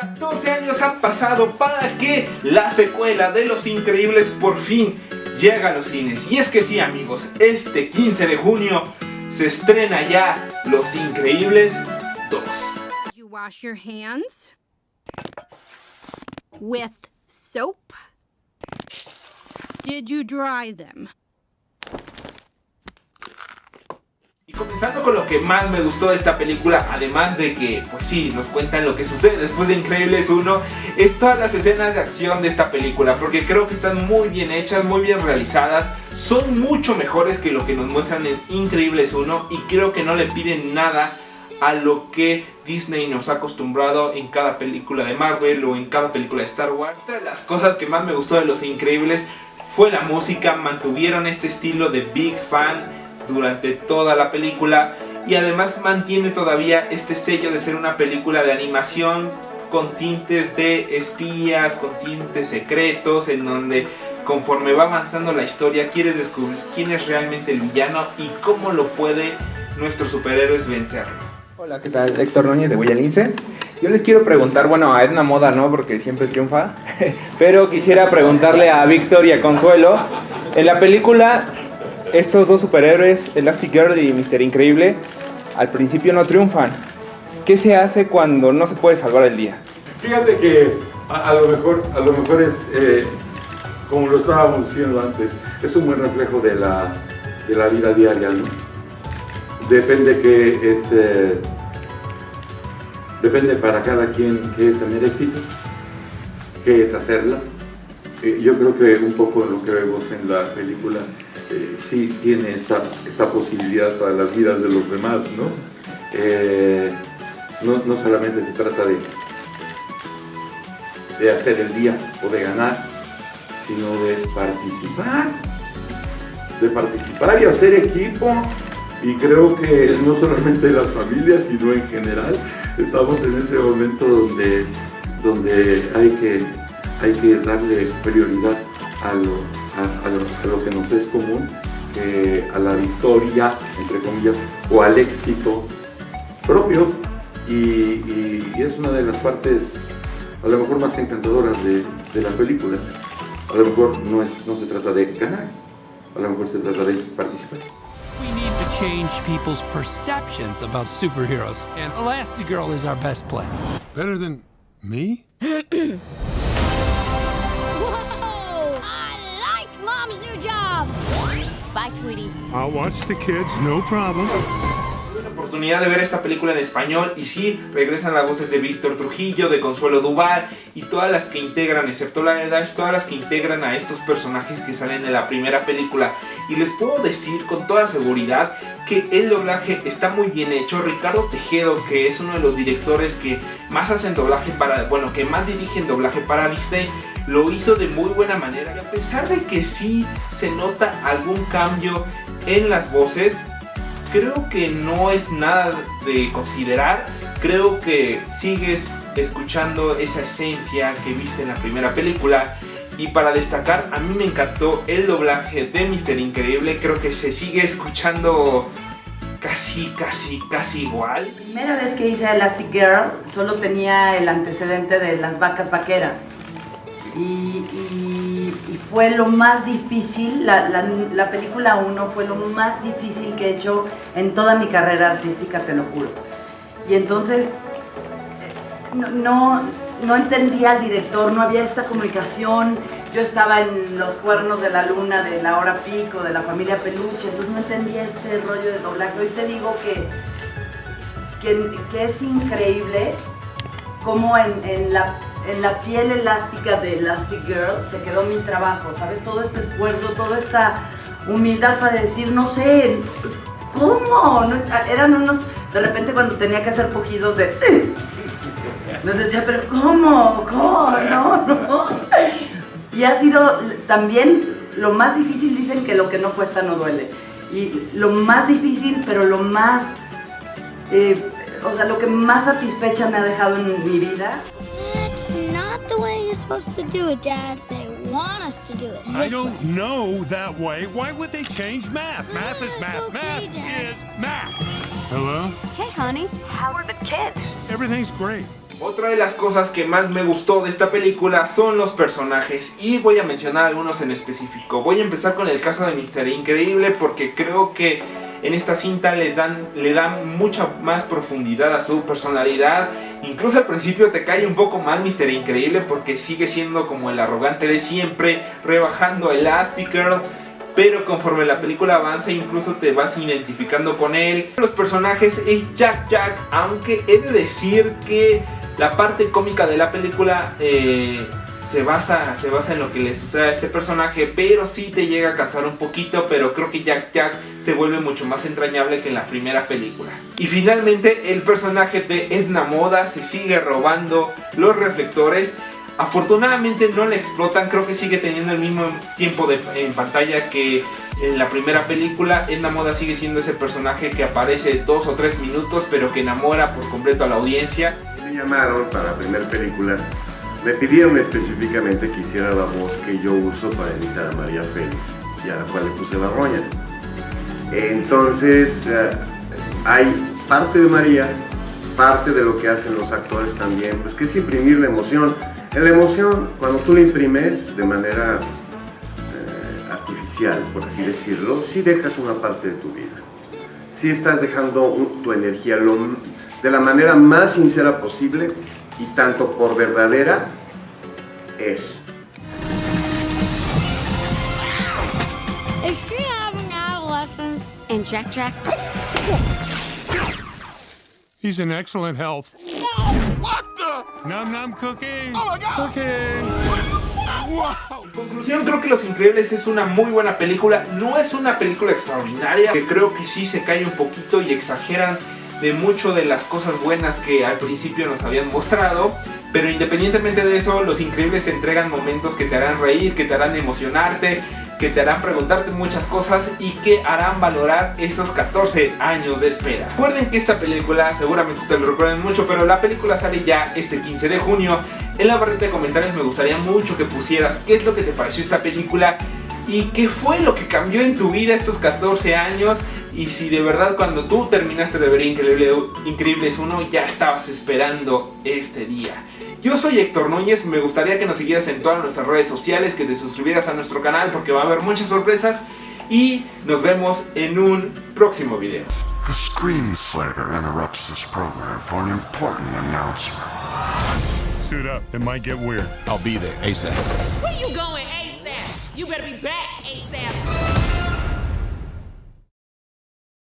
14 años han pasado para que la secuela de Los Increíbles por fin llegue a los cines. Y es que sí amigos, este 15 de junio se estrena ya Los Increíbles 2. You wash your hands with soap? Y comenzando con lo que más me gustó de esta película, además de que, pues sí, nos cuentan lo que sucede después de Increíbles 1, es todas las escenas de acción de esta película, porque creo que están muy bien hechas, muy bien realizadas, son mucho mejores que lo que nos muestran en Increíbles 1 y creo que no le piden nada a lo que Disney nos ha acostumbrado en cada película de Marvel o en cada película de Star Wars. Otra de las cosas que más me gustó de Los Increíbles fue la música, mantuvieron este estilo de Big Fan durante toda la película y además mantiene todavía este sello de ser una película de animación con tintes de espías, con tintes secretos, en donde conforme va avanzando la historia quieres descubrir quién es realmente el villano y cómo lo puede nuestros superhéroes vencerlo. Hola, ¿qué tal? Héctor Núñez de Huellalince. Yo les quiero preguntar, bueno, a Edna Moda no, porque siempre triunfa, pero quisiera preguntarle a Víctor y a Consuelo, en la película estos dos superhéroes, Elastic Girl y Mister Increíble, al principio no triunfan. ¿Qué se hace cuando no se puede salvar el día? Fíjate que a, lo, mejor, a lo mejor es, eh, como lo estábamos diciendo antes, es un buen reflejo de la, de la vida diaria. Depende que es... Eh, depende para cada quien qué es tener éxito, qué es hacerla. Eh, yo creo que un poco lo que vemos en la película eh, sí tiene esta, esta posibilidad para las vidas de los demás, ¿no? Eh, no, no, solamente se trata de, de hacer el día o de ganar, sino de participar, de participar y hacer equipo. Y creo que no solamente las familias, sino en general, estamos en ese momento donde, donde hay, que, hay que darle prioridad a lo, a, lo, que nos es común, a la victoria, entre comillas, o al éxito propio. Y, es una de las partes a lo mejor más encantadoras de, de, la película. A lo mejor no, es, no se trata de ganar, a lo mejor se trata de participar. We need to change people's perceptions about superheroes, and Elastigirl is our best play. Better than me? Bye, sweetie. I'll watch the kids, no problem. Tuve la oportunidad de ver esta película en español y sí, regresan las voces de Víctor Trujillo, de Consuelo Duval y todas las que integran, excepto la de Dash, todas las que integran a estos personajes que salen de la primera película. Y les puedo decir con toda seguridad que el doblaje está muy bien hecho. Ricardo Tejedo, que es uno de los directores que más hacen doblaje para, bueno, que más dirigen doblaje para Disney, lo hizo de muy buena manera. Y a pesar de que sí se nota algún cambio en las voces, creo que no es nada de considerar. Creo que sigues escuchando esa esencia que viste en la primera película. Y para destacar, a mí me encantó el doblaje de Mister Increíble. Creo que se sigue escuchando casi, casi, casi igual. La primera vez que hice Elastic Girl solo tenía el antecedente de las vacas vaqueras y, fue lo más difícil, la, película 1 fue lo más difícil que he hecho en toda mi carrera artística, te lo juro. Y entonces no, no, entendía al director, no había esta comunicación, yo estaba en los cuernos de la luna, de la hora pico, de la familia peluche, entonces no entendía este rollo de doblaje. Hoy te digo que, que, es increíble cómo en la en la piel elástica de Elastic Girl se quedó mi trabajo, ¿sabes? Todo este esfuerzo, toda esta humildad para decir, no sé, ¿cómo? eran unos, de repente cuando tenía que hacer pujidos de... Les decía, pero ¿cómo? ¿Cómo? No, no. Y ha sido también lo más difícil, dicen que lo que no cuesta no duele. Y lo más difícil, pero lo más, eh, o sea, lo que más satisfecha me ha dejado en mi vida supposed to do it, Dad. They want us to do it I don't way. know that way. Why would they change math? Math is math. Okay, math Dad. is math. Hello? Hey, honey. How are the kids? Everything's great. Otra de las cosas que más me gustó de esta película son los personajes y voy a mencionar algunos en específico. Voy a empezar con el caso de Mr. Increíble porque creo que en esta cinta les dan, le dan mucha más profundidad a su personalidad. Incluso al principio te cae un poco mal Mr. Increíble porque sigue siendo como el arrogante de siempre, rebajando a Elastigirl. Pero conforme la película avanza incluso te vas identificando con él. Los personajes es Jack Jack, aunque he de decir que la parte cómica de la película eh, se basa, se basa en lo que le sucede a este personaje, pero sí te llega a cansar un poquito, pero creo que Jack Jack se vuelve mucho más entrañable que en la primera película. Y finalmente el personaje de Edna Moda se sigue robando los reflectores. Afortunadamente no le explotan, creo que sigue teniendo el mismo tiempo de, en pantalla que en la primera película. Edna Moda sigue siendo ese personaje que aparece dos o tres minutos, pero que enamora por completo a la audiencia. Me llamaron para la primera película me pidieron específicamente que hiciera la voz que yo uso para imitar a María Félix y a la cual le puse la roña. Entonces, eh, hay parte de María, parte de lo que hacen los actores también, pues que es imprimir la emoción. La emoción, cuando tú la imprimes de manera eh, artificial, por así decirlo, sí dejas una parte de tu vida. Sí estás dejando tu energía de la manera más sincera posible y tanto por verdadera es. And Jack Jack? He's in excellent health. What the? Num num cookie. Oh my God. Wow. En conclusión, creo que Los Increíbles es una muy buena película. No es una película extraordinaria, que creo que sí se cae un poquito y exageran de mucho de las cosas buenas que al principio nos habían mostrado. Pero independientemente de eso, Los Increíbles te entregan momentos que te harán reír, que te harán emocionarte, que te harán preguntarte muchas cosas y que harán valorar esos 14 años de espera. Recuerden que esta película, seguramente ustedes lo recuerden mucho, pero la película sale ya este 15 de junio. En la barrita de comentarios me gustaría mucho que pusieras qué es lo que te pareció esta película y qué fue lo que cambió en tu vida estos 14 años y si de verdad cuando tú terminaste de ver Increíble, Increíbles 1 ya estabas esperando este día. Yo soy Héctor Núñez, me gustaría que nos siguieras en todas nuestras redes sociales, que te suscribieras a nuestro canal porque va a haber muchas sorpresas y nos vemos en un próximo video. The screen slater interrupts this program for an important announcement. Suit up. It might get weird. I'll be there ASAP. Where you going ASAP? You better be back ASAP.